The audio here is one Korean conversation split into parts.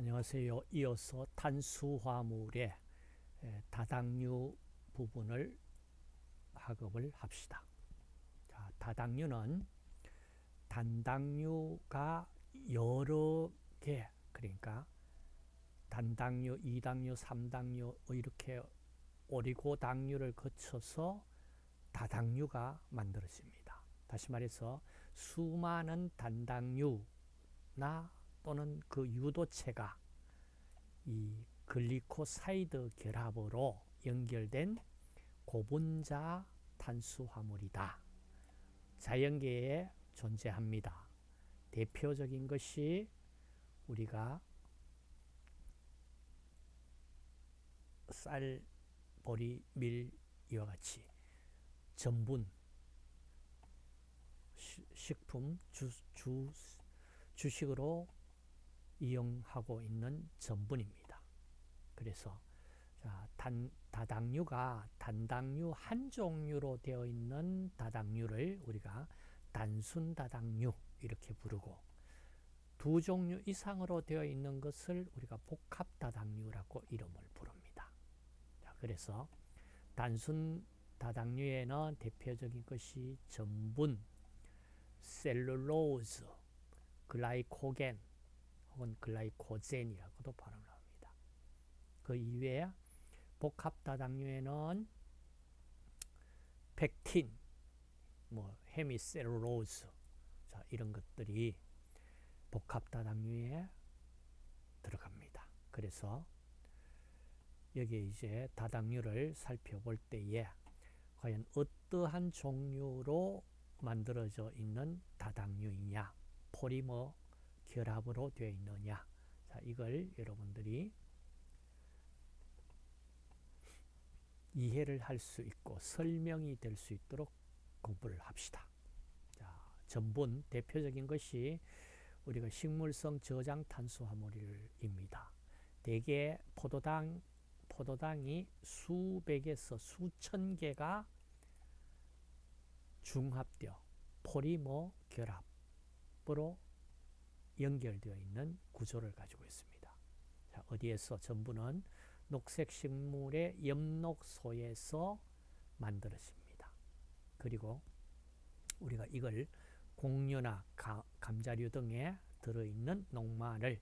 안녕하세요. 이어서 탄수화물의 다당류 부분을 학업을 합시다. 자, 다당류는 단당류가 여러 개, 그러니까 단당류, 이당류, 삼당류 이렇게 오리고당류를 거쳐서 다당류가 만들어집니다. 다시 말해서 수많은 단당류나 또는 그 유도체가 이 글리코사이드 결합으로 연결된 고분자 탄수화물이다. 자연계에 존재합니다. 대표적인 것이 우리가 쌀, 보리, 밀 이와 같이 전분, 식품, 주, 주, 주식으로 이용하고 있는 전분입니다. 그래서 자, 단, 다당류가 단당류 한 종류로 되어 있는 다당류를 우리가 단순 다당류 이렇게 부르고 두 종류 이상으로 되어 있는 것을 우리가 복합 다당류라고 이름을 부릅니다. 자, 그래서 단순 다당류에는 대표적인 것이 전분, 셀룰로즈, 글라이코겐, 혹은 글라이코젠이라고도 발음을 합니다. 그 이외에 복합 다당류에는 펙틴, 뭐 헤미셀룰로즈 자, 이런 것들이 복합 다당류에 들어갑니다. 그래서 여기 이제 다당류를 살펴볼 때에 과연 어떠한 종류로 만들어져 있는 다당류이냐 포리머 결합으로 되어 있느냐 자 이걸 여러분들이 이해를 할 수 있고 설명이 될 수 있도록 공부를 합시다. 자, 전분 대표적인 것이 우리가 식물성 저장 탄수화물입니다. 대개 포도당 포도당이 수백에서 수천 개가 중합되어 포리머 결합으로 연결되어 있는 구조를 가지고 있습니다. 자, 어디에서 전부는 녹색 식물의 엽록소에서 만들어집니다. 그리고 우리가 이걸 공유나 가, 감자류 등에 들어있는 녹말을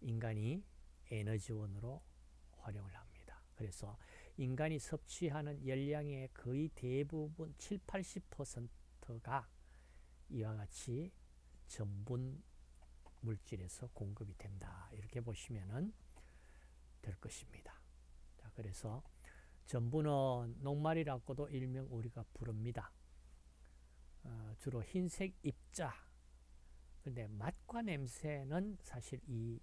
인간이 에너지원으로 활용을 합니다. 그래서 인간이 섭취하는 열량의 거의 대부분 7, 80%가 이와 같이 전분 물질에서 공급이 된다. 이렇게 보시면 될 것입니다. 자, 그래서 전분은 녹말이라고도 일명 우리가 부릅니다. 어, 주로 흰색 입자. 근데 맛과 냄새는 사실 이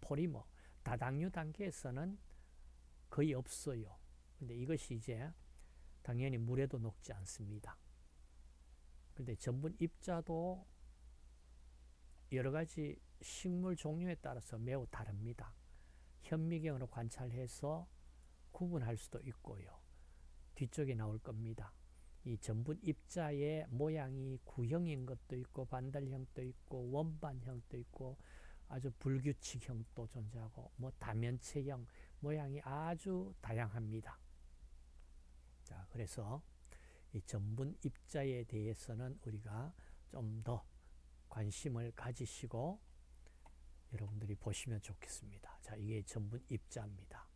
포리머, 다당류 단계에서는 거의 없어요. 근데 이것이 이제 당연히 물에도 녹지 않습니다. 근데 전분 입자도 여러 가지 식물 종류에 따라서 매우 다릅니다. 현미경으로 관찰해서 구분할 수도 있고요. 뒤쪽에 나올 겁니다. 이 전분 입자의 모양이 구형인 것도 있고 반달형도 있고 원반형도 있고 아주 불규칙형도 존재하고 뭐 다면체형 모양이 아주 다양합니다. 자, 그래서 이 전분 입자에 대해서는 우리가 좀 더 관심을 가지시고 여러분들이 보시면 좋겠습니다. 자, 이게 전분 입자입니다.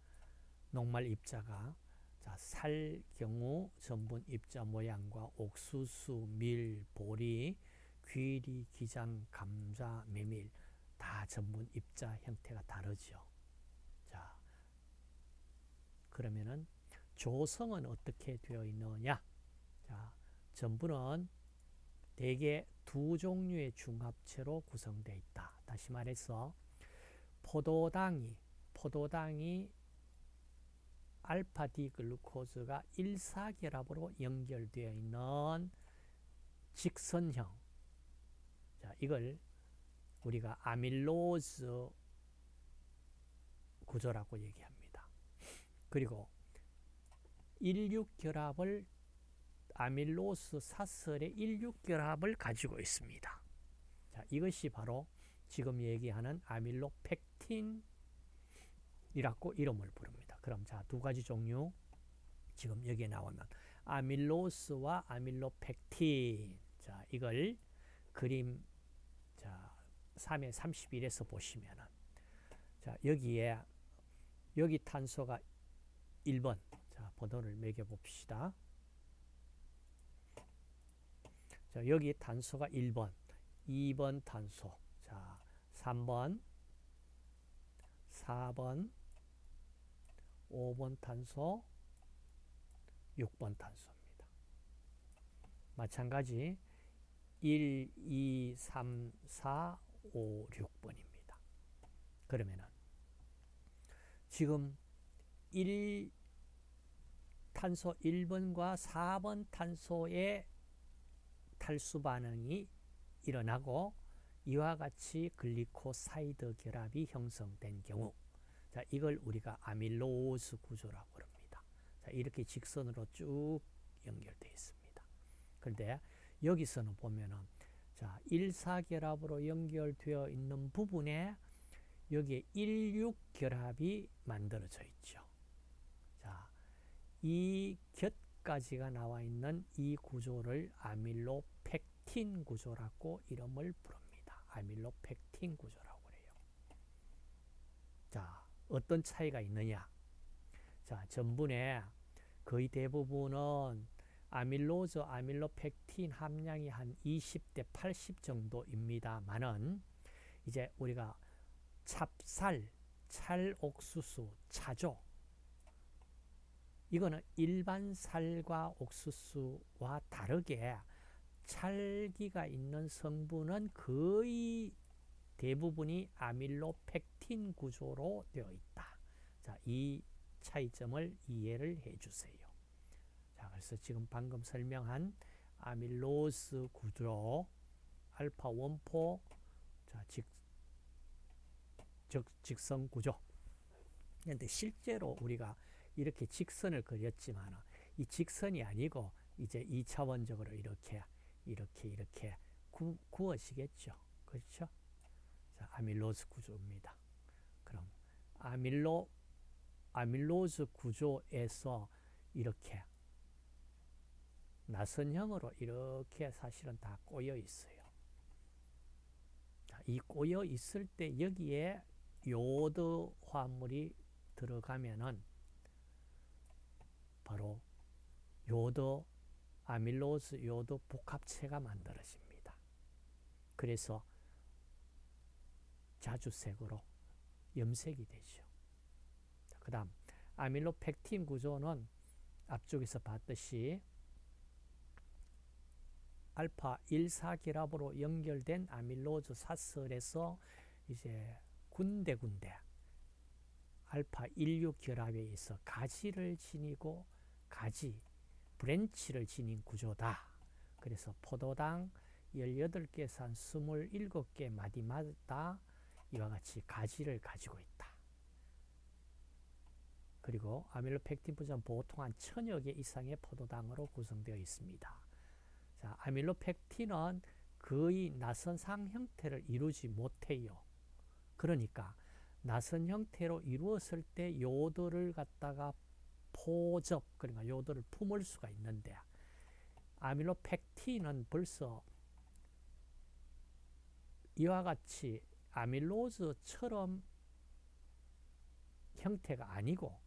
녹말 입자가 자, 살 경우 전분 입자 모양과 옥수수, 밀, 보리, 귀리, 기장, 감자, 메밀 다 전분 입자 형태가 다르죠. 자, 그러면은 조성은 어떻게 되어 있느냐? 자, 전분은 대개 두 종류의 중합체로 구성되어 있다. 다시 말해서 포도당이 포도당이 알파 D 글루코즈가 일사결합으로 연결되어 있는 직선형 자, 이걸 우리가 아밀로즈 구조라고 얘기합니다. 그리고 일육결합을 아밀로스 사설의 일육결합을 가지고 있습니다. 자, 이것이 바로 지금 얘기하는 아밀로펙틴이라고 이름을 부릅니다. 그럼 자, 두 가지 종류 지금 여기에 나오면 아밀로스와 아밀로펙틴. 자, 이걸 그림 자, 3에 31에서 보시면은 자, 여기에 여기 탄소가 1번. 자, 번호를 매겨 봅시다. 자, 여기 탄소가 1번, 2번 탄소. 자, 3번, 4번, 5번 탄소, 6번 탄소입니다. 마찬가지 1, 2, 3, 4, 5, 6번입니다. 그러면은 지금 1 탄소 1번과 4번 탄소의 탈수 반응이 일어나고 이와 같이 glycoside 결합이 형성된 경우 자 이걸 우리가 amylose 구조라고 합니다. 자 이렇게 직선으로 쭉 연결되어 있습니다. 그런데 여기서는 보면은 자 1사결합으로 연결되어 있는 부분에 여기에 16결합이 만들어져 있죠. 자, 이 곁 까지가 나와 있는 이 구조를 아밀로펙틴 구조라고 이름을 부릅니다. 아밀로펙틴 구조라고 그래요. 자, 어떤 차이가 있느냐? 자, 전분의 거의 대부분은 아밀로즈, 아밀로펙틴 함량이 한 20대 80 정도입니다만은 이제 우리가 찹쌀, 찰옥수수, 차조 이거는 일반 살과 옥수수와 다르게 찰기가 있는 성분은 거의 대부분이 아밀로펙틴 구조로 되어 있다. 자, 이 차이점을 이해를 해 주세요. 자, 그래서 지금 방금 설명한 아밀로스 구조 알파 원포 자, 직, 즉, 직선 구조. 그런데 실제로 우리가 이렇게 직선을 그렸지만 이 직선이 아니고 이제 2차원적으로 이렇게 이렇게 이렇게 구, 구워지겠죠. 그렇죠? 자, 아밀로스 구조입니다. 그럼 아밀로 아밀로스 구조에서 이렇게 나선형으로 이렇게 사실은 다 꼬여 있어요. 자, 이 꼬여 있을 때 여기에 요드 화물이 들어가면은 바로 요도 아밀로스 요도 복합체가 만들어집니다. 그래서 자주색으로 염색이 되죠. 그 다음 아밀로펙틴 구조는 앞쪽에서 봤듯이 알파 1사결합으로 연결된 아밀로즈 사슬에서 이제 군데군데 알파 16 결합에 있어 가지를 지니고 가지, branch를 지닌 구조다. 그래서 포도당 18개에서 한 27개 마디마다 이와 같이 가지를 가지고 있다. 그리고 아밀로펙틴 부전 보통 한 천여 개 이상의 포도당으로 구성되어 있습니다. 자, 아밀로펙틴은 거의 나선상 형태를 이루지 못해요. 그러니까 나선 형태로 이루었을 때 요오드를 갖다가 포접 그러니까 요도를 품을 수가 있는데 아밀로펙틴은 벌써 이와 같이 아밀로즈처럼 형태가 아니고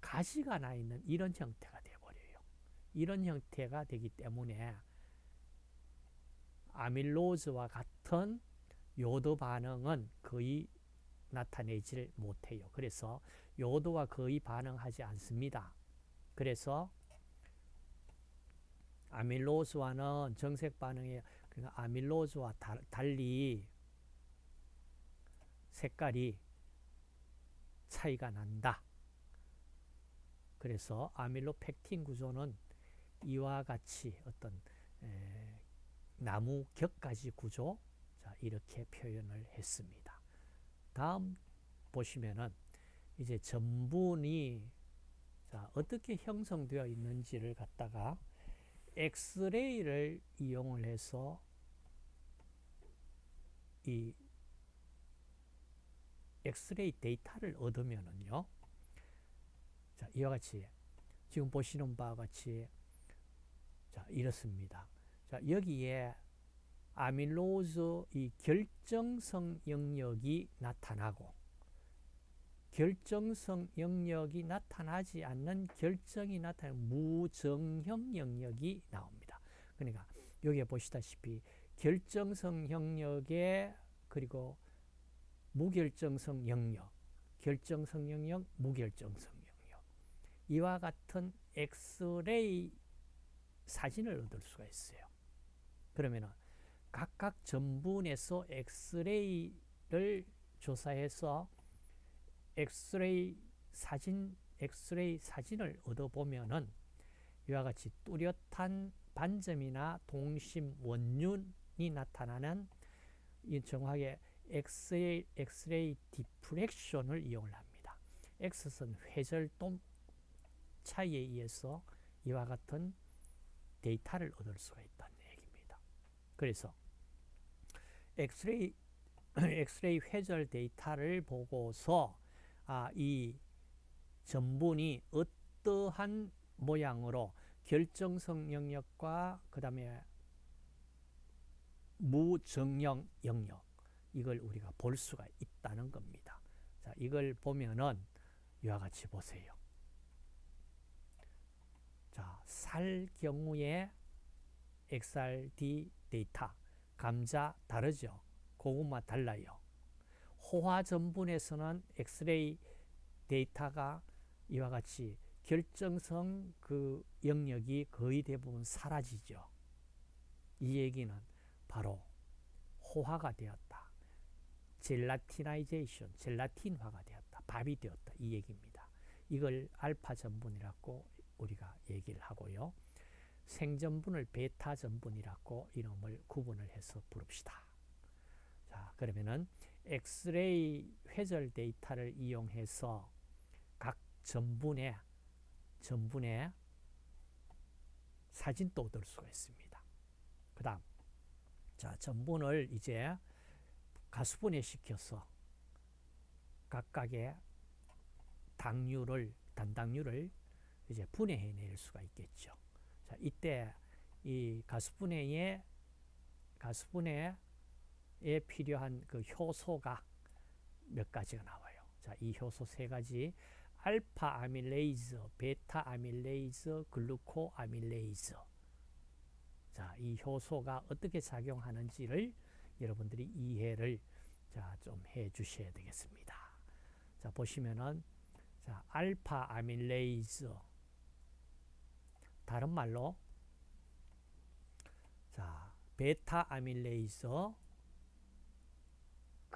가시가 나 있는 이런 형태가 되어버려요. 이런 형태가 되기 때문에 아밀로즈와 같은 요도 반응은 거의 나타내지를 못해요. 그래서 요도와 거의 반응하지 않습니다. 그래서 아밀로스와는 정색 반응에 그러니까 아밀로스와 달리 색깔이 차이가 난다. 그래서 아밀로펙틴 구조는 이와 같이 어떤 나무 격가지 구조 자, 이렇게 표현을 했습니다. 다음 보시면은 이제 전분이 자, 어떻게 형성되어 있는지를 갖다가 엑스레이를 이용을 해서 이 엑스레이 데이터를 얻으면은요. 자, 이와 같이 지금 보시는 바와 같이 자, 이렇습니다. 자, 여기에 아밀로즈 이 결정성 영역이 나타나고 결정성 영역이 나타나지 않는 결정이 나타나는 무정형 영역이 나옵니다. 그러니까 여기에 보시다시피 결정성 영역에 그리고 무결정성 영역, 결정성 영역, 무결정성 영역 이와 같은 엑스레이 사진을 얻을 수가 있어요. 그러면은 각각 전분에서 엑스레이를 조사해서 엑스레이 사진, 엑스레이 사진을 얻어보면은 이와 같이 뚜렷한 반점이나 동심 원륜이 나타나는 이 정확하게 엑스레이, 엑스레이 diffraction을 이용을 합니다. X선 회절도 차이에 의해서 이와 같은 데이터를 얻을 수가 있다는 얘기입니다. 그래서 엑스레이 엑스레이 회절 데이터를 보고서 아, 이 전분이 어떠한 모양으로 결정성 영역과 그 다음에 무정형 영역 이걸 우리가 볼 수가 있다는 겁니다. 자, 이걸 보면은 이와 같이 보세요. 자, 살 경우에 XRD 데이터, 감자 다르죠. 고구마 달라요. 호화 전분에서는 엑스레이 데이터가 이와 같이 결정성 그 영역이 거의 대부분 사라지죠. 이 얘기는 바로 호화가 되었다. gelatinization, 젤라틴화가 되었다. 밥이 되었다. 이 얘기입니다. 이걸 알파 전분이라고 우리가 얘기를 하고요. 생전분을 베타 전분이라고 이름을 구분을 해서 부릅시다. 자, 그러면은 엑스레이 회절 데이터를 이용해서 각 전분의 전분의 사진도 얻을 수가 있습니다. 그 다음 자 전분을 이제 가수분해 시켜서 각각의 당류를 단당류를 이제 분해해낼 수가 있겠죠. 자 이때 이 가수분해에 가수분해 에 필요한 그 효소가 몇 가지가 나와요. 자, 이 효소 세 가지 알파 amylase, 베타 amylase, glucoamylase. 자, 이 효소가 어떻게 작용하는지를 여러분들이 이해를 자, 좀 해 주셔야 되겠습니다. 자, 보시면은 자, 알파 amylase 다른 말로 자, 베타 amylase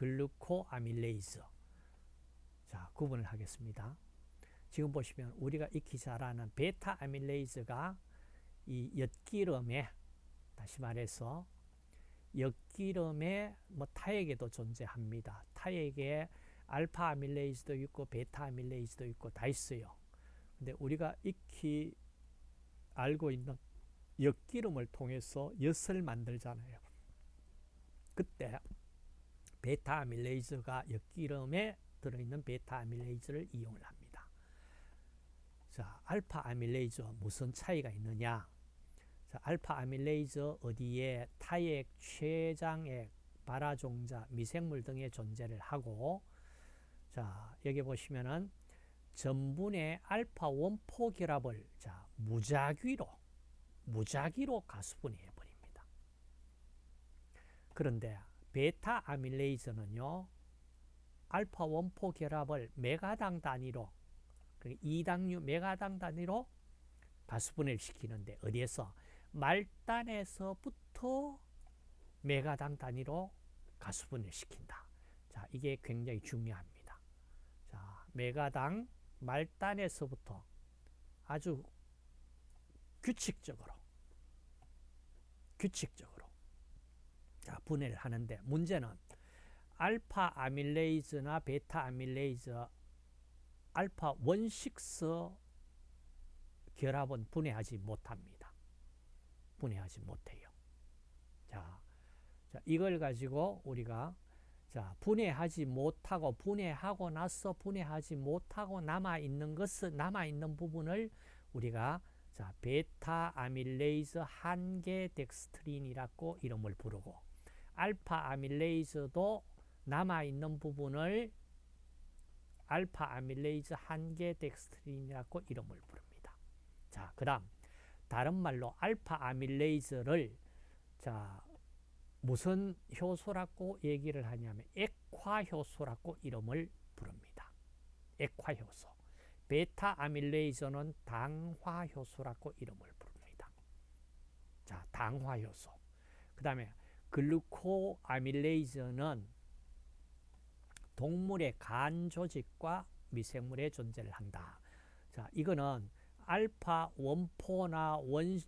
glucoamylase 자 구분을 하겠습니다. 지금 보시면 우리가 익히 잘 아는 베타 amylase가 이 엿기름에 다시 말해서 엿기름에 뭐 타액에도 존재합니다. 타액에 알파 amylase도 있고 베타 amylase도 있고 다 있어요. 근데 우리가 익히 알고 있는 엿기름을 통해서 엿을 만들잖아요. 그때 베타 amylase가 엿기름에 들어있는 베타 amylase를 이용을 합니다. 자, 알파 amylase와 무슨 차이가 있느냐? 자, 알파 amylase 어디에 타액, 췌장액, 발아종자, 미생물 등에 존재를 하고 자, 여기 보시면은 전분의 알파 one four 결합을 자, 무작위로 무작위로 가수분해 버립니다. 그런데 베타 아밀레이즈는요. 알파 원포 결합을 메가당 단위로 2당류 그 메가당 단위로 가수분해를 시키는데 어디에서 말단에서부터 메가당 단위로 가수분해를 시킨다. 자, 이게 굉장히 중요합니다. 자, 메가당 말단에서부터 아주 규칙적으로 규칙적으로 자, 분해를 하는데 문제는 알파 아밀레이즈나 베타 아밀레이즈 알파 원식서 결합은 분해하지 못합니다. 분해하지 못해요. 자, 자 이걸 가지고 우리가 자, 분해하지 못하고 분해하고 나서 분해하지 못하고 남아 있는 것은 남아 있는 부분을 우리가 자, 베타 amylase 한계 덱스트린이라고 이름을 부르고 알파 amylase도 남아 있는 부분을 알파 amylase 한계 덱스트린이라고 이름을 부릅니다. 자, 그 다음 다른 말로 알파 amylase를 자, 무슨 효소라고 얘기를 하냐면 액화 효소라고 이름을 부릅니다. 액화 효소. 베타 아밀레이저는 당화 효소라고 이름을 부릅니다. 자, 당화 효소. 그 다음에 글루코 아밀레이저는 동물의 간 조직과 미생물의 존재를 한다. 자, 이거는 알파 one four나 one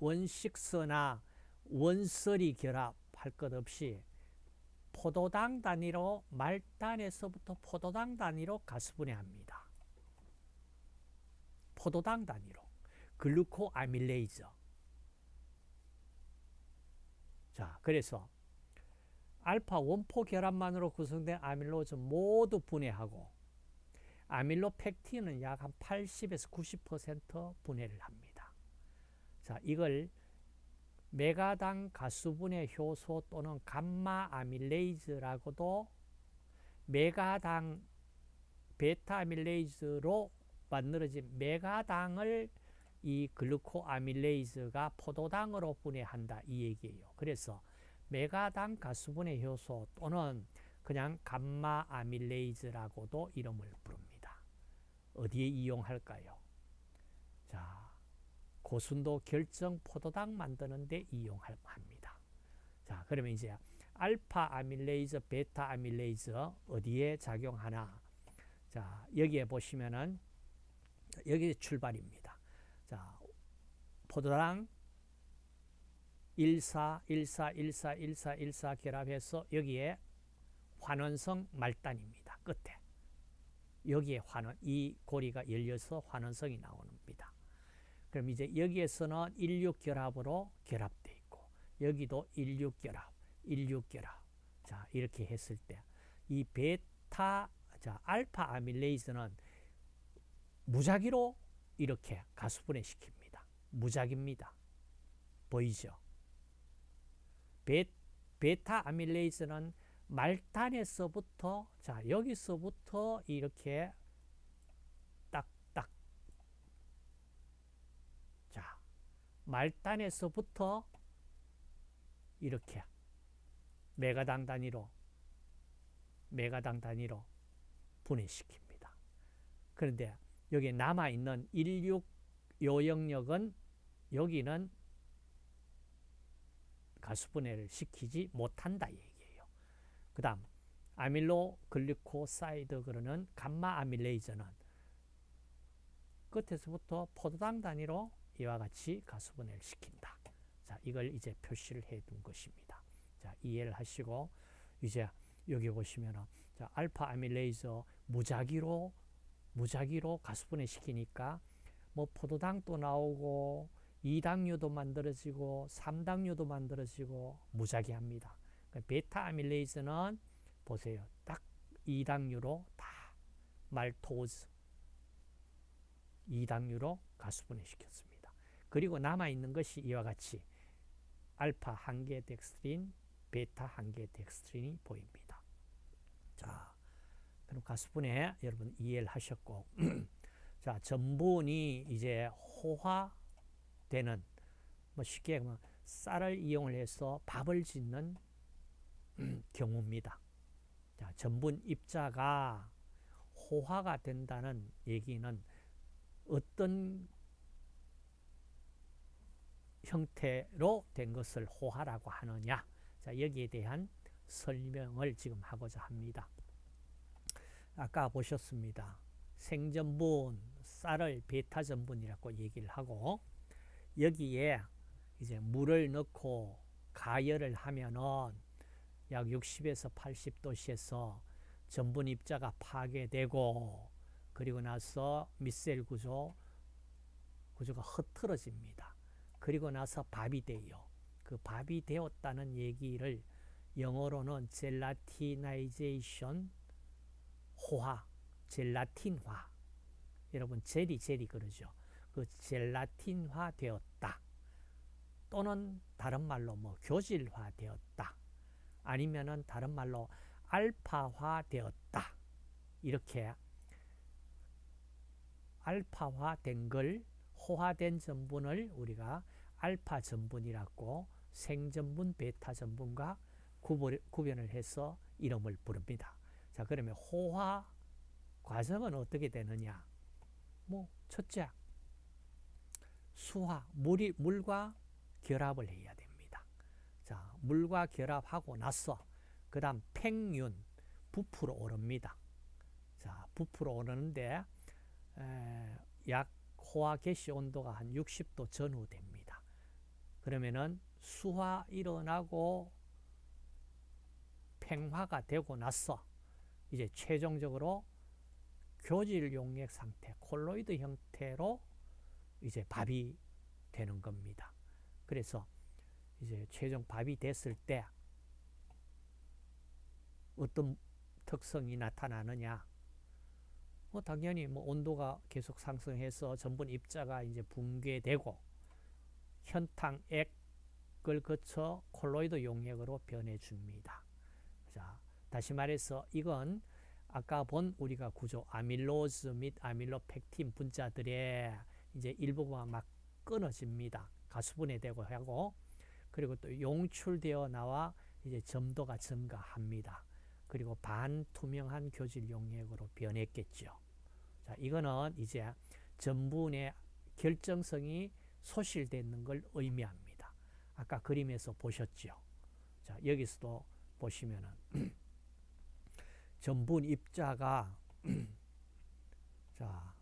one six나 one three 결합 할 것 없이 포도당 단위로 말단에서부터 포도당 단위로 가수분해합니다. 포도당 단위로 glucoamylase 자 그래서 알파 one four 결합만으로 구성된 amylose 모두 분해하고 아밀로펙틴은 약 한 80에서 90% 분해를 합니다. 자 이걸 메가당 가수분해 효소 또는 감마 아밀레이즈라고도 메가당 베타 아밀레이즈로 만들어진 메가당을 이 글루코 아밀레이즈가 포도당으로 분해한다 이 얘기예요. 그래서 메가당 가수분해 효소 또는 그냥 감마 amylase라고도 이름을 부릅니다. 어디에 이용할까요? 자, 고순도 결정 포도당 만드는 데 이용합니다. 자, 그러면 이제 알파 amylase, 베타 amylase 어디에 작용하나? 자, 여기에 보시면은 여기 출발입니다. 자, 포도당 14, 14, 14, 14, 14 결합해서 여기에 환원성 말단입니다. 끝에. 여기에 환원, 이 고리가 열려서 환원성이 나옵니다. 그럼 이제 여기에서는 16결합으로 결합되어 있고 여기도 16결합, 16결합. 자, 이렇게 했을 때 이 베타, 자, 알파 아밀레이즈는 무작위로 이렇게 가수분해 시킵니다. 무작입니다. 보이죠? 베, 베타 아밀레이즈는 말단에서부터 자 여기서부터 이렇게 말단에서부터 이렇게 메가당 단위로 메가당 단위로 분해시킵니다. 그런데 여기 남아있는 16 요 영역은 여기는 가수분해를 시키지 못한다 얘기예요. 그 다음 amyloglucosidase 그러는 감마 amylase는 끝에서부터 포도당 단위로 이와 같이 가수분해를 시킨다. 자, 이걸 이제 표시를 해 둔 것입니다. 자, 이해를 하시고 이제 여기 보시면은 자, 알파 아밀레이즈 무작위로 무작위로 가수분해 시키니까 뭐 포도당도 나오고 2당류도 만들어지고 3당류도 만들어지고 무작위합니다. 그러니까 베타 아밀레이즈는 보세요. 딱 2당류로 다 말토즈 2당류로 가수분해 시켰습니다. 그리고 남아있는 것이 이와 같이 알파 한계 덱스트린, 베타 한계 덱스트린이 보입니다. 자, 그럼 가수분해 여러분 이해를 하셨고 자, 전분이 이제 호화되는 뭐 쉽게 뭐 쌀을 이용을 해서 밥을 짓는 경우입니다. 자, 전분 입자가 호화가 된다는 얘기는 어떤 형태로 된 것을 호화라고 하느냐 자 여기에 대한 설명을 지금 하고자 합니다. 아까 보셨습니다. 생전분, 쌀을 베타 전분이라고 얘기를 하고 여기에 이제 물을 넣고 가열을 하면은 약 60에서 80도씨에서 전분 입자가 파괴되고 그리고 나서 미셀 구조 구조가 흐트러집니다. 그리고 나서 밥이 돼요. 그 밥이 되었다는 얘기를 영어로는 젤라티나이제이션 호화, 젤라틴화. 여러분 젤이 젤이 그러죠. 그 젤라틴화 되었다. 또는 다른 말로 뭐 교질화 되었다. 아니면은 다른 말로 알파화 되었다. 이렇게 알파화 된걸 호화된 전분을 우리가 알파 전분이라고 생전분, 베타 전분과 구별을 해서 이름을 부릅니다. 자, 그러면 호화 과정은 어떻게 되느냐? 뭐 첫째, 수화, 물이 물과 결합을 해야 됩니다. 자, 물과 결합하고 나서 그다음 팽윤, 부풀어 오릅니다. 자, 부풀어 오르는데 에, 약 호화 개시 온도가 한 60도 전후 됩니다. 그러면은 수화 일어나고 팽화가 되고 나서 이제 최종적으로 교질 용액 상태, 콜로이드 형태로 이제 밥이 되는 겁니다. 그래서 이제 최종 밥이 됐을 때 어떤 특성이 나타나느냐? 뭐 당연히 뭐 온도가 계속 상승해서 전분 입자가 이제 붕괴되고 현탕 액을 거쳐 콜로이드 용액으로 변해 줍니다. 자, 다시 말해서 이건 아까 본 우리가 구조 아밀로즈 및 아밀로펙틴 분자들의 이제 일부가 막 끊어집니다. 가수분해되고 하고 그리고 또 용출되어 나와 이제 점도가 증가합니다. 그리고 반투명한 교질 용액으로 변했겠죠. 자, 이거는 이제 전분의 결정성이 소실되는 걸 의미합니다. 아까 그림에서 보셨죠. 자, 여기서도 보시면은 전분 입자가 자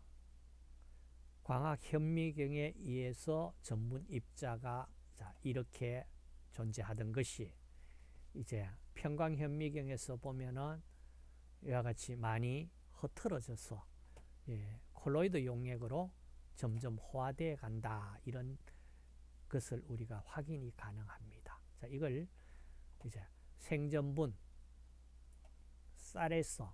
광학 현미경에 의해서 전분 입자가 자 이렇게 존재하던 것이 이제 평광 현미경에서 보면은 이와 같이 많이 흐트러져서 예, 콜로이드 용액으로 점점 호화되어 간다 이런 것을 우리가 확인이 가능합니다. 자 이걸 이제 생전분 쌀에서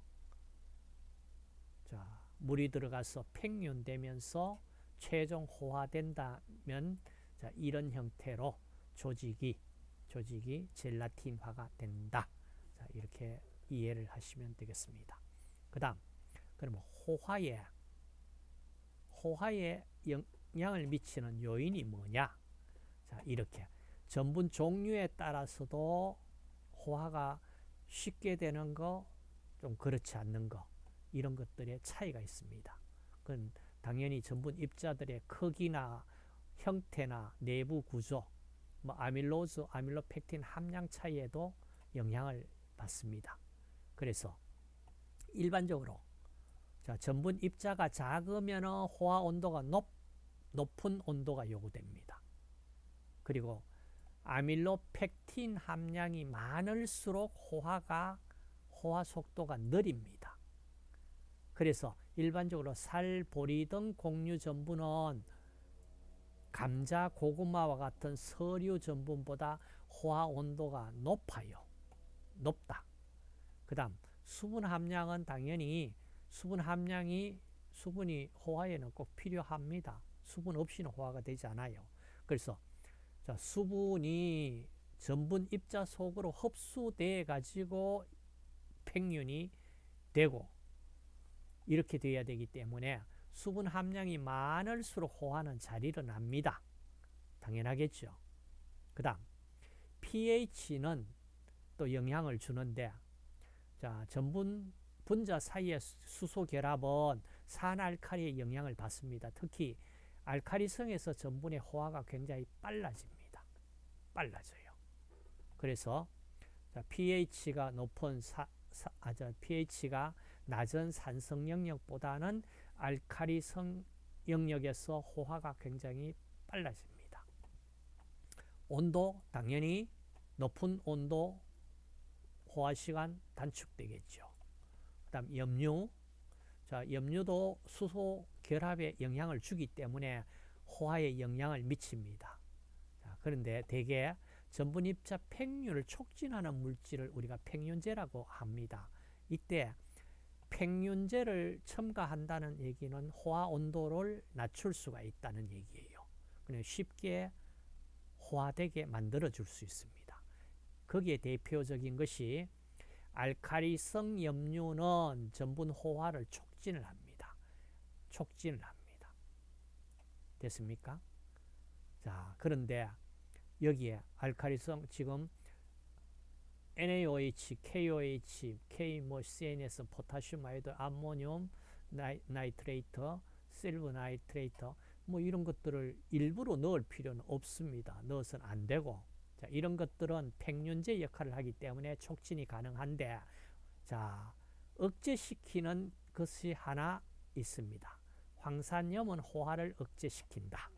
자, 물이 들어가서 팽윤되면서 최종 호화된다면 자, 이런 형태로 조직이 조직이 젤라틴화가 된다. 자, 이렇게 이해를 하시면 되겠습니다. 그다음 그러면 호화에 호화에 영향을 미치는 요인이 뭐냐? 자, 이렇게 전분 종류에 따라서도 호화가 쉽게 되는 거, 좀 그렇지 않는 거 이런 것들의 차이가 있습니다. 그건 당연히 전분 입자들의 크기나 형태나 내부 구조, 뭐 아밀로즈, 아밀로펙틴 함량 차이에도 영향을 받습니다. 그래서 일반적으로 자, 전분 입자가 작으면 호화 온도가 높, 높은 온도가 요구됩니다. 그리고 아밀로펙틴 함량이 많을수록 호화가 호화 속도가 느립니다. 그래서 일반적으로 살, 보리 등 곡류 전분은 감자, 고구마와 같은 서류 전분보다 호화 온도가 높아요. 높다. 그 다음 수분 함량은 당연히 수분 함량이 수분이 호화에는 꼭 필요합니다. 수분 없이는 호화가 되지 않아요. 그래서 자, 수분이 전분 입자 속으로 흡수돼 가지고 팽윤이 되고 이렇게 돼야 되기 때문에 수분 함량이 많을수록 호화는 잘 일어납니다. 당연하겠죠. 그 다음 pH는 또 영향을 주는데 자 전분 분자 사이의 수소 결합은 산알칼리의 영향을 받습니다. 특히 알칼리성에서 전분의 호화가 굉장히 빨라집니다. 빨라져요. 그래서 pH가 높은 사, 사, 아, 저 pH가 낮은 산성 영역보다는 알칼리성 영역에서 호화가 굉장히 빨라집니다. 온도 당연히 높은 온도 호화 시간 단축되겠죠. 그다음 염류 자, 염류도 수소 결합에 영향을 주기 때문에 호화에 영향을 미칩니다. 자, 그런데 대개 전분 입자 팽윤을 촉진하는 물질을 우리가 팽윤제라고 합니다. 이때 팽윤제를 첨가한다는 얘기는 호화 온도를 낮출 수가 있다는 얘기예요. 그냥 쉽게 호화되게 만들어 줄 수 있습니다. 거기에 대표적인 것이 알카리성 염류는 전분 호화를 촉진을 합니다. 촉진을 합니다. 됐습니까? 자, 그런데 여기에 알카리성 지금 NaOH, KOH, K 뭐 CNS, 포타슘 아이드, 암모늄, 나이, nitrate, silver nitrate 뭐 이런 것들을 일부러 넣을 필요는 없습니다. 넣어서는 안 되고 자, 이런 것들은 팽윤제 역할을 하기 때문에 촉진이 가능한데 자, 억제시키는 것이 하나 있습니다. 황산염은 호화를 억제시킨다.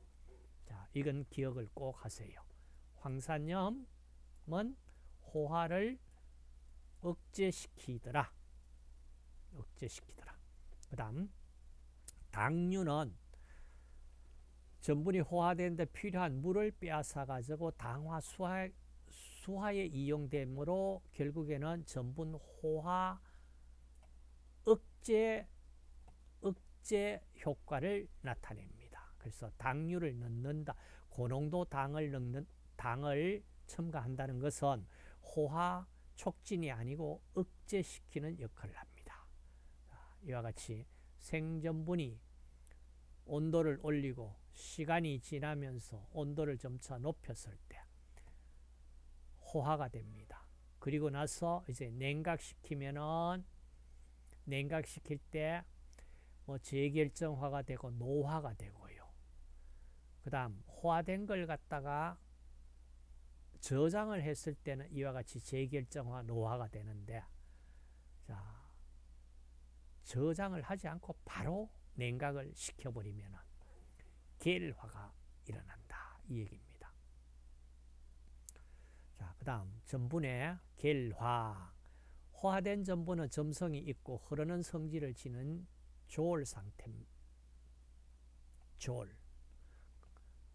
자, 이건 기억을 꼭 하세요. 황산염은 호화를 억제시키더라. 억제시키더라. 그 다음 당류는 전분이 호화되는데 필요한 물을 빼앗아 가지고 당화 수화, 수화에 이용되므로 결국에는 전분 호화 억제 억제 효과를 나타냅니다. 그래서 당류를 넣는다. 고농도 당을 넣는 당을 첨가한다는 것은 호화 촉진이 아니고 억제시키는 역할을 합니다. 이와 같이 생전분이 온도를 올리고 시간이 지나면서 온도를 점차 높였을 때 호화가 됩니다. 그리고 나서 이제 냉각시키면은 냉각시킬 때 뭐 재결정화가 되고 노화가 되고요. 그 다음 호화된 걸 갖다가 저장을 했을 때는 이와 같이 재결정화 노화가 되는데 자 저장을 하지 않고 바로 냉각을 시켜버리면 계화가 일어난다. 이 얘기입니다. 자, 그 다음 전분의 계화. 호화된 전분은 점성이 있고 흐르는 성질을 지는 조올 상태 조올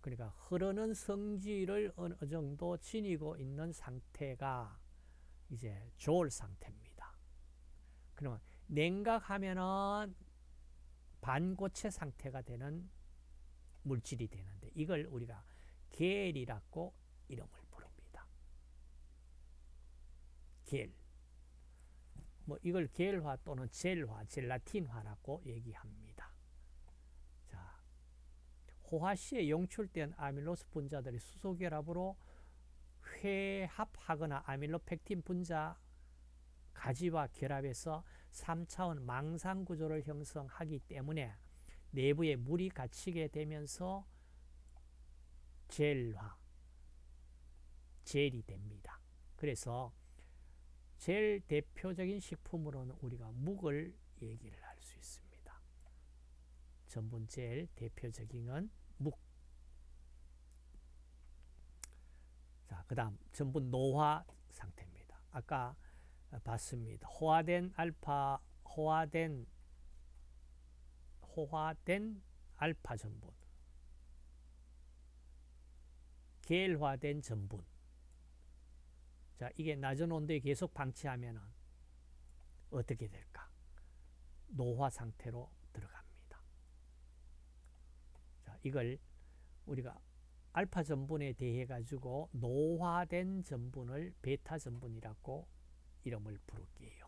그러니까 흐르는 성질을 어느 정도 지니고 있는 상태가 이제 조올 상태입니다. 그러면 냉각하면은 반고체 상태가 되는 물질이 되는데 이걸 우리가 겔이라고 이름을 부릅니다. 겔. 뭐 이걸 겔화 또는 젤화, 젤라틴화라고 얘기합니다. 자, 호화 시에 용출된 아밀로스 분자들이 수소결합으로 회합하거나 아밀로펙틴 분자 가지와 결합해서 3차원 망상 구조를 형성하기 때문에 내부에 물이 갇히게 되면서 젤화, 젤이 됩니다. 그래서 제일 대표적인 식품으로는 우리가 묵을 얘기를 있습니다. 전분 제일 대표적인 건 묵. 자, 그 다음 전분 노화 상태입니다. 아까 봤습니다. 호화된 알파, 호화된 호화된 알파 전분, 계화된 전분. 자, 이게 낮은 온도에 계속 방치하면 어떻게 될까? 노화 상태로 들어갑니다. 자, 이걸 우리가 알파 전분에 대해 가지고 노화된 전분을 베타 전분이라고 이름을 부를게요.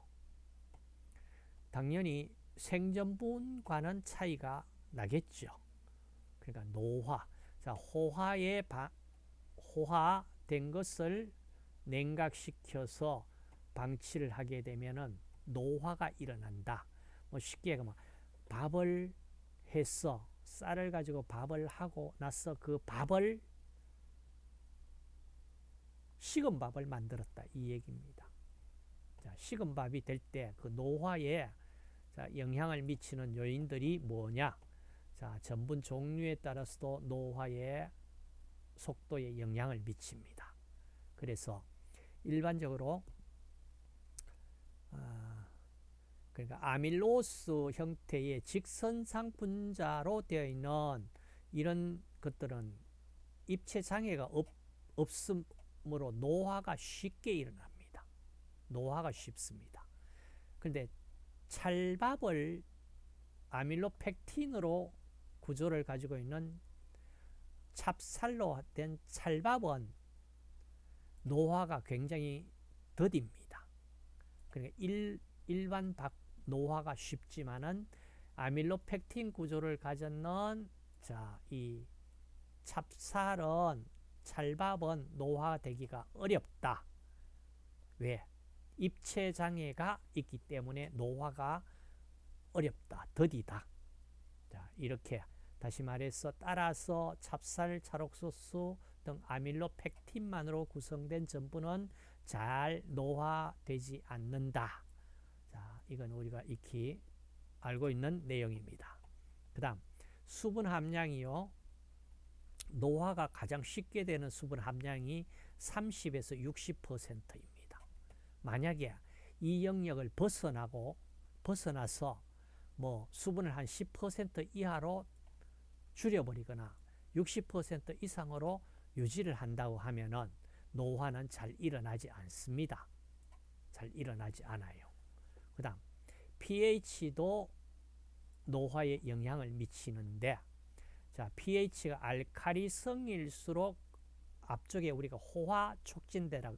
당연히 생전분과는 차이가 나겠죠. 그러니까 노화. 자, 호화에 바, 호화된 것을 냉각시켜서 방치를 하게 되면은 노화가 일어난다. 뭐 쉽게 뭐 밥을 해서 쌀을 가지고 밥을 하고 나서 그 밥을 식은 밥을 만들었다 이 얘기입니다. 자, 식은 밥이 될 때 그 노화에 자, 영향을 미치는 요인들이 뭐냐? 자, 전분 종류에 따라서도 노화의 속도에 영향을 미칩니다. 그래서 일반적으로 아, 그러니까 아밀로스 형태의 직선상 분자로 되어 있는 이런 것들은 입체 장애가 없, 없음, 그러므로 노화가 쉽게 일어납니다. 노화가 쉽습니다. 그런데 찰밥을 아밀로펙틴으로 구조를 가지고 있는 찹쌀로 된 찰밥은 노화가 굉장히 더딥니다. 그러니까 일, 일반 박 노화가 쉽지만은 아밀로펙틴 구조를 가졌는 자, 이 찹쌀은 찰밥은 노화되기가 어렵다. 왜? 입체 장애가 있기 때문에 노화가 어렵다. 더디다. 자, 이렇게 다시 말해서 따라서 찹쌀, 찰옥소수 등 아밀로펙틴만으로 구성된 전분은 잘 노화되지 않는다. 자, 이건 우리가 익히 알고 있는 내용입니다. 그 다음 수분 함량이요. 노화가 가장 쉽게 되는 수분 함량이 30에서 60%입니다. 만약에 이 영역을 벗어나고 벗어나서 뭐 수분을 한 10% 이하로 줄여버리거나 60% 이상으로 유지를 한다고 하면은 노화는 잘 일어나지 않습니다. 잘 일어나지 않아요. 그 다음 pH도 노화에 영향을 미치는데 자 pH가 알카리성일수록 앞쪽에 우리가 호화 촉진되라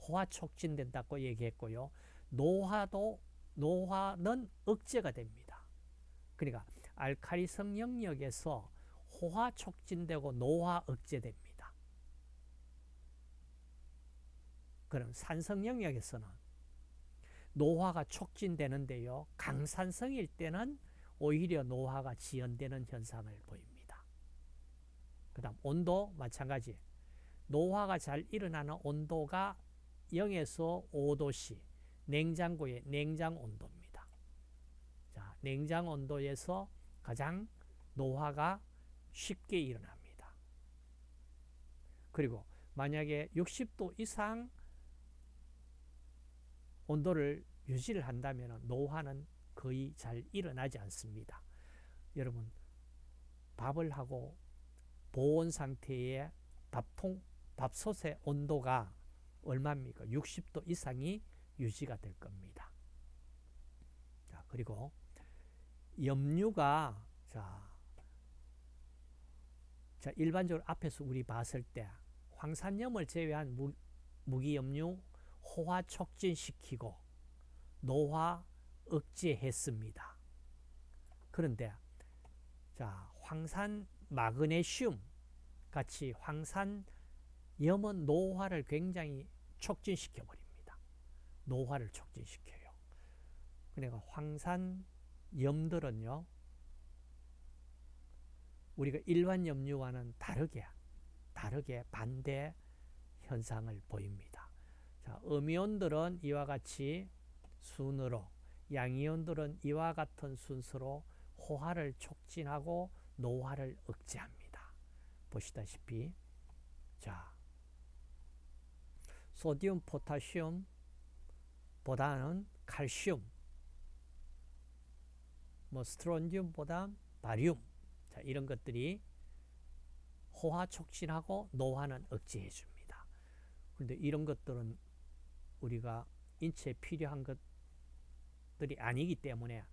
호화 촉진된다고 얘기했고요. 노화도 노화는 억제가 됩니다. 그러니까 알카리성 영역에서 호화 촉진되고 노화 억제됩니다. 그럼 산성 영역에서는 노화가 촉진되는데요. 강산성일 때는 오히려 노화가 지연되는 현상을 보입니다. 그 다음 온도 마찬가지. 노화가 잘 일어나는 온도가 0에서 5도씨 냉장고의 냉장 온도입니다. 자, 냉장 온도에서 가장 노화가 쉽게 일어납니다. 그리고 만약에 60도 이상 온도를 유지를 한다면 노화는 거의 잘 일어나지 않습니다. 여러분 밥을 하고 보온 상태의 밥통 밥솥의 온도가 얼마입니까? 60도 이상이 유지가 될 겁니다. 자, 그리고 염류가 자, 자 일반적으로 앞에서 우리 봤을 때 황산염을 제외한 무, 무기염류 호화 촉진시키고 노화 억제했습니다. 그런데 자 황산 마그네슘 같이 황산 염은 노화를 굉장히 촉진시켜 버립니다. 노화를 촉진시켜요. 그러니까 황산 염들은요 우리가 일반 염류와는 다르게 다르게 반대 현상을 보입니다. 자, 음이온들은 이와 같이 순으로 양이온들은 이와 같은 순서로 호화를 촉진하고 노화를 억제합니다. 보시다시피 자 소디움 포타슘 보다는 칼슘 뭐 스트론디움보다 바리움 자, 이런 것들이 호화 촉진하고 노화는 억제해 줍니다. 그런데 이런 것들은 우리가 인체에 필요한 것들이 아니기 때문에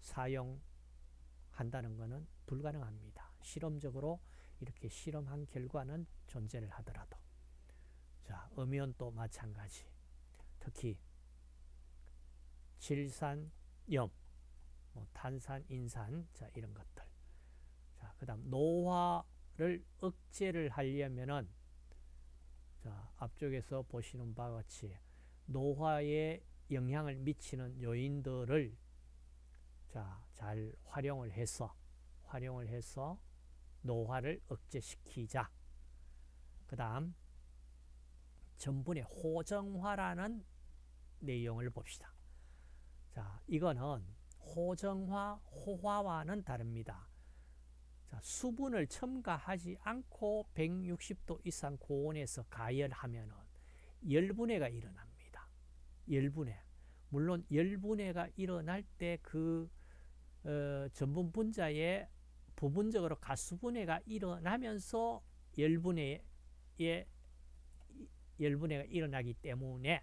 사용한다는 것은 불가능합니다. 실험적으로 이렇게 실험한 결과는 존재를 하더라도 자, 음연도 마찬가지. 특히 질산, 염, 뭐 탄산, 인산, 자 이런 것들. 자, 그다음 노화를 억제를 하려면은 자, 앞쪽에서 보시는 바와 같이 노화에 영향을 미치는 요인들을 자, 잘 활용을 해서 활용을 해서 노화를 억제시키자. 그 다음 전분의 호정화라는 내용을 봅시다. 자, 이거는 호정화, 호화와는 다릅니다. 자, 수분을 첨가하지 않고 160도 이상 고온에서 가열하면 열분해가 일어납니다. 열분해. 물론 열분해가 일어날 때그 어, 전분 분자에 부분적으로 가수분해가 일어나면서 열분해에 열분해가 일어나기 때문에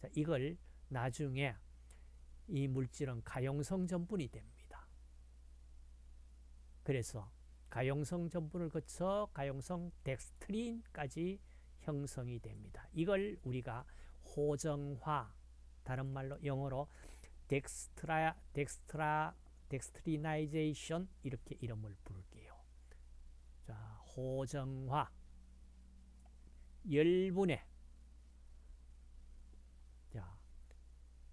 자, 이걸 나중에 이 물질은 가용성 전분이 됩니다. 그래서 가용성 전분을 거쳐 가용성 덱스트린까지 형성이 됩니다. 이걸 우리가 호정화 다른 말로 영어로 dextri dextri dextrinization 이렇게 이름을 부를게요. 자, 호정화 열분해 자,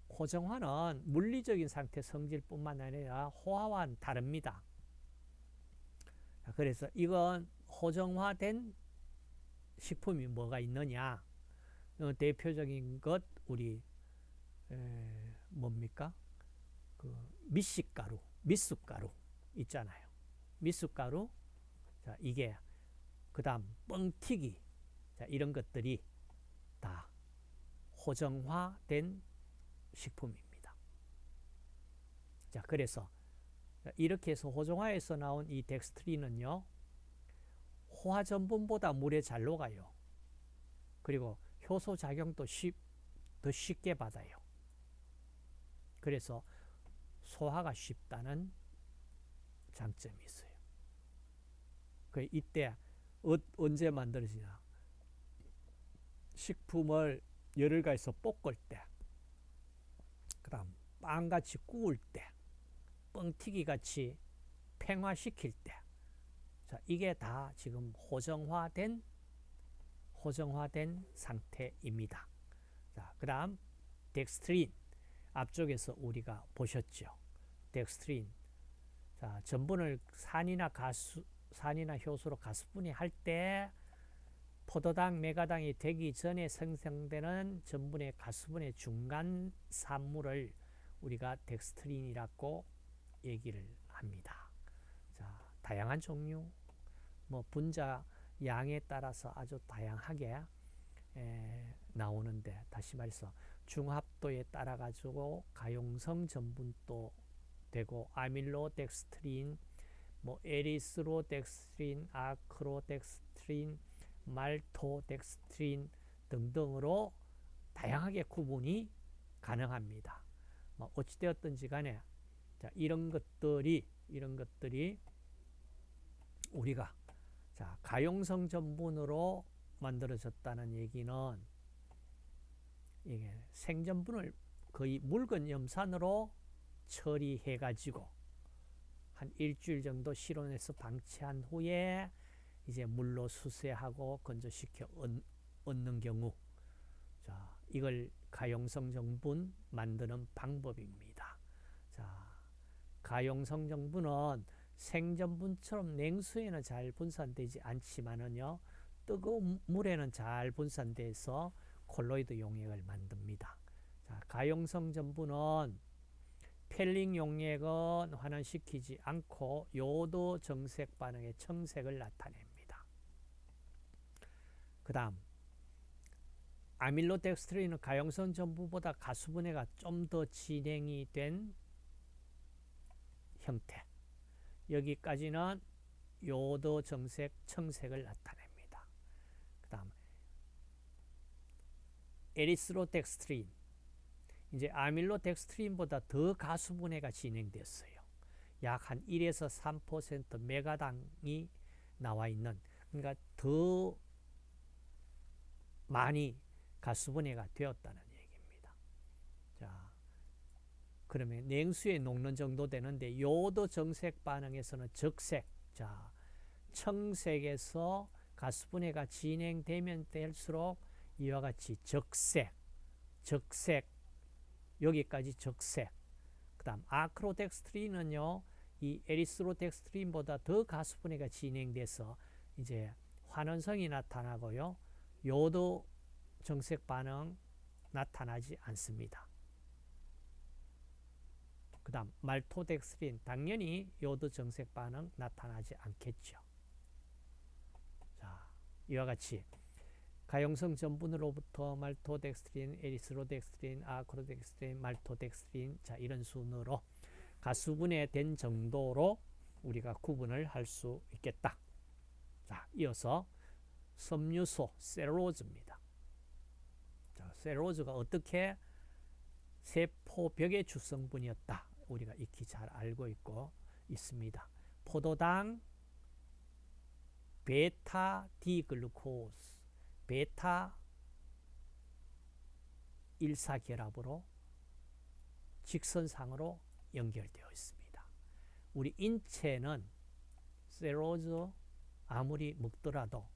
호정화는 물리적인 상태 성질뿐만 아니라 호화와는 다릅니다. 자, 그래서 이건 호정화된 식품이 뭐가 있느냐? 어, 대표적인 것 우리 에, 뭡니까? 그 미식가루, 미숫가루 있잖아요. 미숫가루, 자 이게 그 다음 뻥튀기, 자 이런 것들이 다 호정화된 식품입니다. 자 그래서 이렇게 해서 호정화에서 나온 이 덱스트린은요 호화 전분보다 물에 잘 녹아요. 그리고 효소 작용도 쉽, 더 쉽게 받아요. 그래서 소화가 쉽다는 장점이 있어요. 그 이때 어, 언제 만들어지냐? 식품을 열을 가해서 볶을 때, 그다음 빵같이 구울 때, 뻥튀기 같이 팽화시킬 때, 자 이게 다 지금 호정화된 호정화된 상태입니다. 자 그다음 덱스트린 앞쪽에서 우리가 보셨죠. 덱스트린. 자, 전분을 산이나 가수, 산이나 효소로 가수분해 할 때 포도당, 맥아당이 되기 전에 생성되는 전분의 가수분해 중간 산물을 우리가 덱스트린이라고 얘기를 합니다. 자, 다양한 종류, 뭐 분자 양에 따라서 아주 다양하게 에, 나오는데 다시 말해서 중합도에 따라 가지고 가용성 전분도 되고 아밀로덱스트린, 뭐 에리스로덱스트린, 아크로덱스트린, 말토덱스트린 등등으로 다양하게 구분이 가능합니다. 뭐 어찌되었든지 간에 자, 이런 것들이 이런 것들이 우리가 자, 가용성 전분으로 만들어졌다는 얘기는 이게 생전분을 거의 묽은 염산으로 처리해 가지고 한 일주일 정도 실온에서 방치한 후에 이제 물로 수세하고 건조시켜 얻는 경우 자 이걸 가용성 정분 만드는 방법입니다. 자 가용성 정분은 생전분처럼 냉수에는 잘 분산되지 않지만은요 뜨거운 물에는 잘 분산돼서 콜로이드 용액을 만듭니다. 자, 가용성 전분은 펠링 용액은 환원시키지 않고 요도 정색 반응의 청색을 나타냅니다. 그 다음 아밀로덱스트린은 가용성 전분보다 가수분해가 좀 더 진행이 된 형태 여기까지는 요오드 정색 청색을 나타냅니다. 그 다음 에리스로덱스트린 이제 아밀로덱스트린보다 더 가수분해가 진행됐어요. 약 한 1에서 3% 맥아당이 나와 있는 그러니까 더 많이 가수분해가 되었다는 얘기입니다. 자, 그러면 냉수에 녹는 정도 되는데 요도 정색 반응에서는 적색, 자, 청색에서 가수분해가 진행되면 될수록 이와 같이 적색, 적색, 여기까지 적색. 그 다음 아크로덱스트린은요, 이 에리스로덱스트린보다 더 가수분해가 진행돼서 이제 환원성이 나타나고요. 요오드 정색 반응 나타나지 않습니다. 그 다음 말토덱스트린 당연히 요오드 정색 반응 나타나지 않겠죠. 자, 이와 같이 가용성 전분으로부터 말토덱스트린, 에리스로덱스트린, 아크로덱스트린, 말토덱스트린 자 이런 순으로 가수분해 된 정도로 우리가 구분을 할 수 있겠다. 자, 이어서 섬유소 셀로즈입니다. 셀로즈가 어떻게 세포벽의 주성분이었다. 우리가 익히 잘 알고 있고 있습니다. 포도당 베타 디글루코스 베타 1사 결합으로 직선상으로 연결되어 있습니다. 우리 인체는 셀로즈 아무리 먹더라도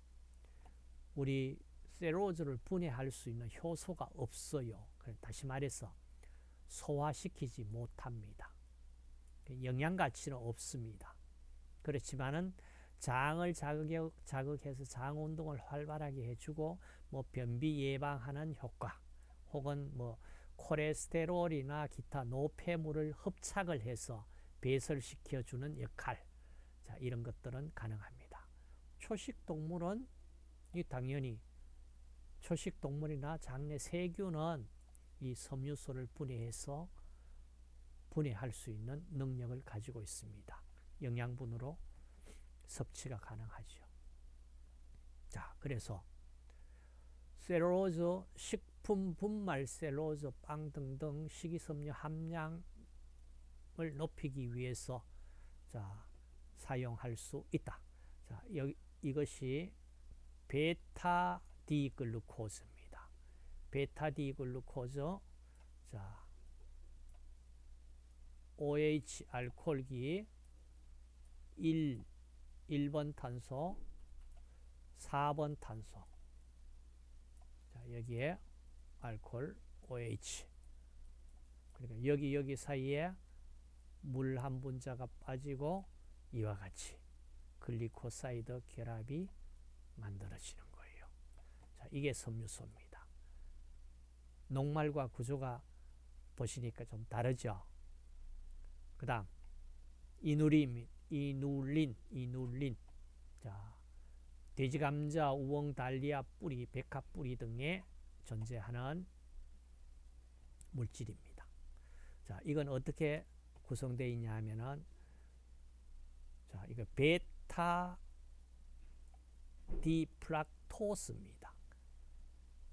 우리 셀로즈를 분해할 수 있는 효소가 없어요. 다시 말해서 소화시키지 못합니다. 영양 가치는 없습니다. 그렇지만은 장을 자극, 자극해서 장 운동을 활발하게 해주고 뭐 변비 예방하는 효과 혹은 뭐 콜레스테롤이나 기타 노폐물을 흡착을 해서 배설시켜주는 역할 자 이런 것들은 가능합니다. 초식 동물은 이 당연히 초식 동물이나 장내 세균은 이 섬유소를 분해해서 분해할 수 있는 능력을 가지고 있습니다. 영양분으로 섭취가 가능하죠. 자, 그래서 셀룰로즈, 식품 분말 셀룰로즈, 빵 등등 식이섬유 함량을 높이기 위해서 자, 사용할 수 있다. 자, 여기 이것이 베타 D-글루코즈입니다. 베타 D-글루코즈 자 OH 알코올기 1 1번 탄소 4번 탄소 자 여기에 알코올 OH 그러니까 여기 여기 사이에 물 한 분자가 빠지고 이와 같이 글리코사이드 결합이 만들어지는 거예요. 자, 이게 섬유소입니다. 녹말과 구조가 보시니까 좀 다르죠. 그 다음 이누린, 이눌린, 이눌린. 자, 돼지 감자, 우엉, 달리아 뿌리, 백합 뿌리 등에 존재하는 물질입니다. 자, 이건 어떻게 구성되어 있냐 하면은 자, 이거 베타 디플락토스입니다.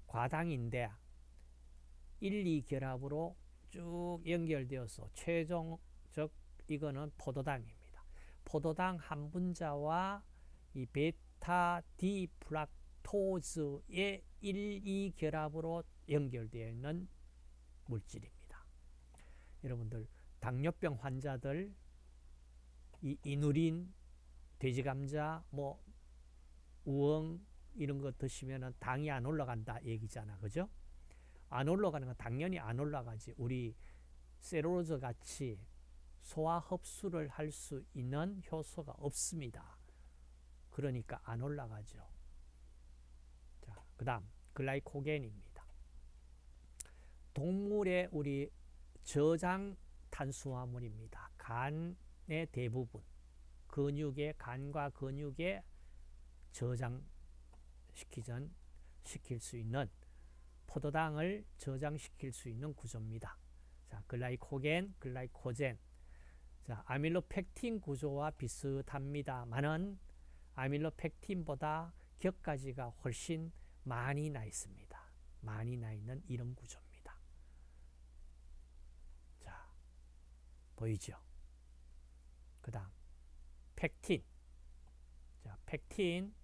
과당인데 1, 2 결합으로 쭉 연결되어서 최종 즉 이거는 포도당입니다. 포도당 한 분자와 이 베타 디플락토즈의 1, 2 결합으로 연결되어 있는 물질입니다. 여러분들 당뇨병 환자들 이 이누린, 돼지감자, 뭐 우엉 이런 거 드시면 당이 안 올라간다 얘기잖아. 그죠? 안 올라가는 건 당연히 안 올라가지. 우리 세로로즈 같이 소화 흡수를 할 수 있는 효소가 없습니다. 그러니까 안 올라가죠. 자, 그 다음 글라이코겐입니다. 동물의 우리 저장 탄수화물입니다. 간의 대부분 근육의 간과 근육의 저장시키전 시킬 수 있는 포도당을 저장시킬 수 있는 구조입니다. 자, 글라이코겐, 글라이코젠. 자, 아밀로펙틴 구조와 비슷합니다만은 아밀로펙틴보다 격가지가 훨씬 많이 나 있습니다. 많이 나 있는 이런 구조입니다. 자, 보이죠? 그 다음, 펙틴. 자, 펙틴.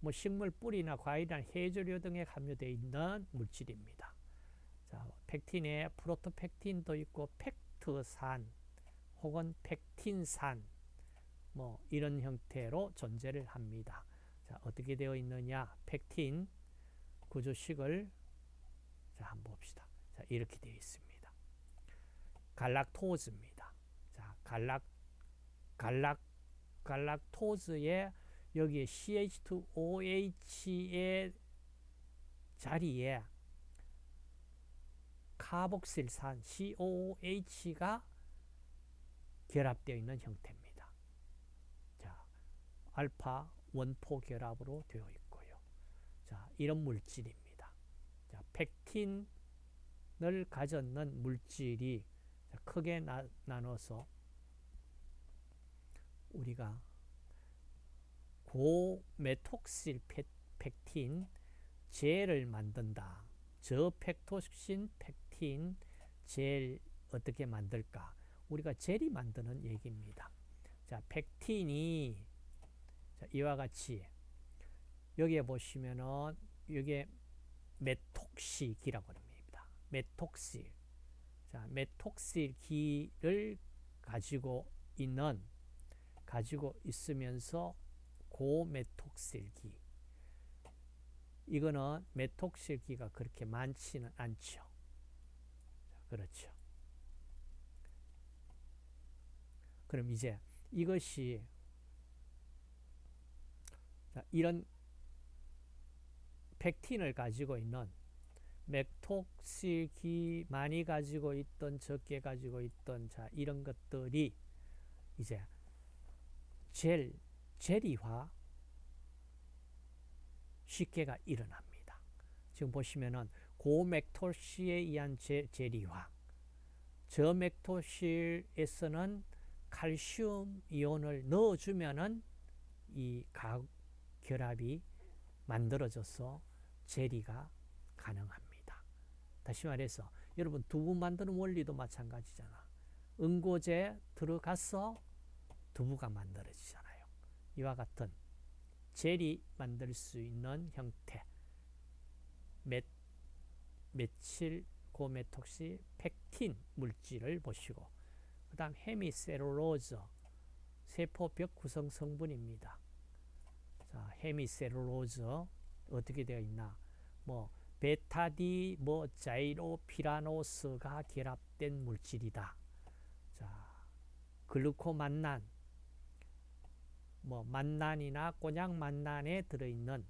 뭐 식물 뿌리나 과일이나 해조류 등에 함유되어 있는 물질입니다. 자, 펙틴에 프로토펙틴도 있고 펙 트산 혹은 펙틴산 뭐 이런 형태로 존재를 합니다. 자, 어떻게 되어 있느냐? 펙틴 구조식을 자, 한번 봅시다. 자, 이렇게 되어 있습니다. 갈락토즈입니다. 자, 갈락 갈락 갈락토즈의 여기에 CH2OH의 자리에 카복실산 COOH가 결합되어 있는 형태입니다. 자, 알파 원포 결합으로 되어 있고요. 자, 이런 물질입니다. 자, 펙틴을 가졌는 물질이 크게 나, 나눠서 우리가 고메톡실 펙틴, 젤을 만든다. 저펙토신 펙 틴 젤 어떻게 만들까? 우리가 젤이 만드는 얘기입니다. 자, 펙틴이 자, 이와 같이 여기에 보시면은 이게 메톡시기라고 합니다. 메톡실. 자, 메톡실기를 가지고 있는 가지고 있으면서 고메톡실기. 이거는 메톡실기가 그렇게 많지는 않죠. 그렇죠. 그럼 이제 이것이 이런 펙틴을 가지고 있는 맥톡실기 많이 가지고 있던 적게 가지고 있던 자 이런 것들이 이제 젤 젤이화 쉽게가 일어납니다. 지금 보시면은 고맥토시에 의한 제, 젤이화 저맥토실에서는 칼슘 이온을 넣어주면은 이 결합이 만들어져서 젤리가 가능합니다. 다시 말해서 여러분 두부 만드는 원리도 마찬가지잖아. 응고제 들어가서 두부가 만들어지잖아요. 이와 같은 젤이 만들 수 있는 형태 메, 메칠 고메톡시 펙틴 물질을 보시고 그 다음 헤미셀룰로즈 세포벽 구성 성분입니다. 자, 헤미셀룰로즈 어떻게 되어 있나? 뭐 베타 D 뭐 자이로피라노스가 결합된 물질이다. 자, 글루코 만난 뭐 만난이나 꼬냑 만난에 들어 있는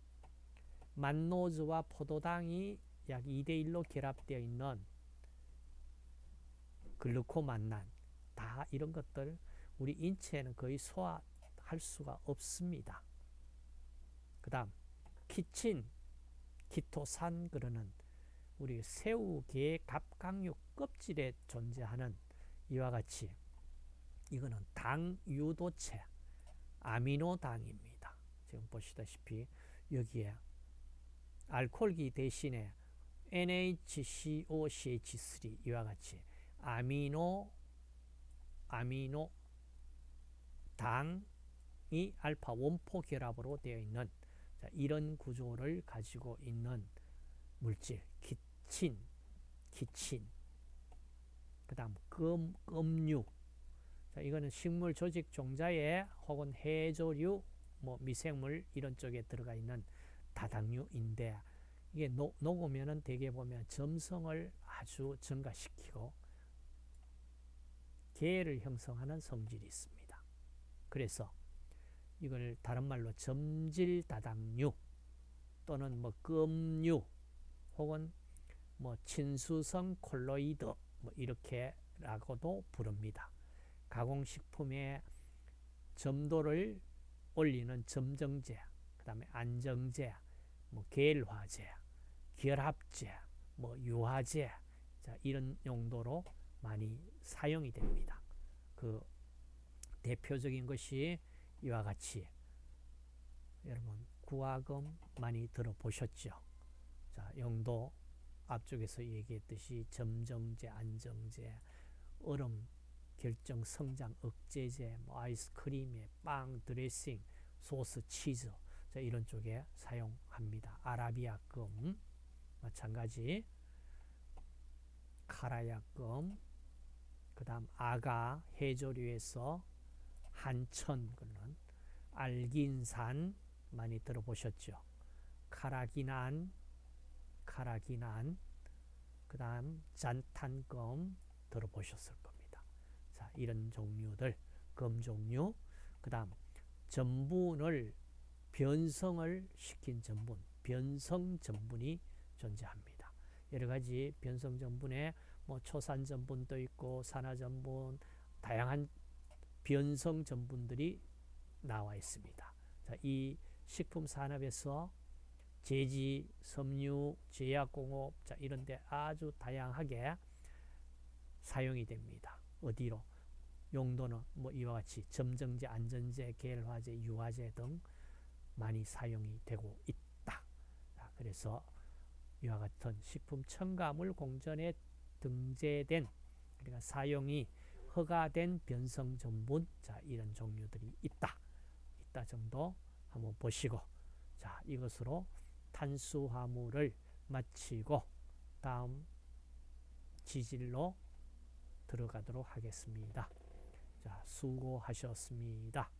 만노즈와 포도당이 약 2대1로 결합되어 있는 글루코만난 다 이런 것들 우리 인체에는 거의 소화할 수가 없습니다. 그 다음 키친, 키토산 그러는 우리 새우 게 갑각류 껍질에 존재하는 이와 같이 이거는 당 유도체 아미노당입니다. 지금 보시다시피 여기에 알코올기 대신에 NHCOCH3 이와 같이 아미노 아미노 당이 알파 one four 결합으로 되어 있는 자, 이런 구조를 가지고 있는 물질 기친, 기친 그 다음 금, 금류 자, 이거는 식물 조직 종자에 혹은 해조류 뭐 미생물 이런 쪽에 들어가 있는 다당류인데 이게 녹, 녹으면은 대개 보면 점성을 아주 증가시키고 계를 형성하는 성질이 있습니다. 그래서 이걸 다른 말로 점질다당류 또는 뭐 끔류 혹은 뭐 친수성 콜로이드 뭐 이렇게라고도 부릅니다. 가공식품의 점도를 올리는 점정제, 그 다음에 안정제, 뭐 계일화제, 결합제, 뭐 유화제 자, 이런 용도로 많이 사용이 됩니다. 그 대표적인 것이 이와 같이 여러분 구화금 많이 들어보셨죠? 자, 용도 앞쪽에서 얘기했듯이 점정제, 안정제, 얼음 결정 성장 억제제, 뭐 아이스크림에 빵, 드레싱, 소스, 치즈 자, 이런 쪽에 사용합니다. 아라비아금 마찬가지 카라야금 그 다음 아가 해조류에서 한천 그런 알긴산 많이 들어보셨죠. 카라기난, 카라기난, 그 다음 잔탄검 들어보셨을 겁니다. 자, 이런 종류들, 검 종류, 그 다음 전분을 변성을 시킨 전분, 변성 전분이 존재합니다. 여러 가지 변성 전분에 뭐 초산 전분도 있고 산화 전분, 다양한 변성 전분들이 나와 있습니다. 자, 이 식품 산업에서 제지, 섬유, 제약공업 자, 이런 데 아주 다양하게 사용이 됩니다. 어디로? 용도는 뭐 이와 같이 점정제, 안전제, 계열화제, 유화제 등 많이 사용이 되고 있다. 그래서 이와 같은 식품 첨가물 공전에 등재된 그러니까 사용이 허가된 변성 전분 자 이런 종류들이 있다. 있다 정도 한번 보시고 자 이것으로 탄수화물을 마치고 다음 지질로 들어가도록 하겠습니다. 자 수고하셨습니다.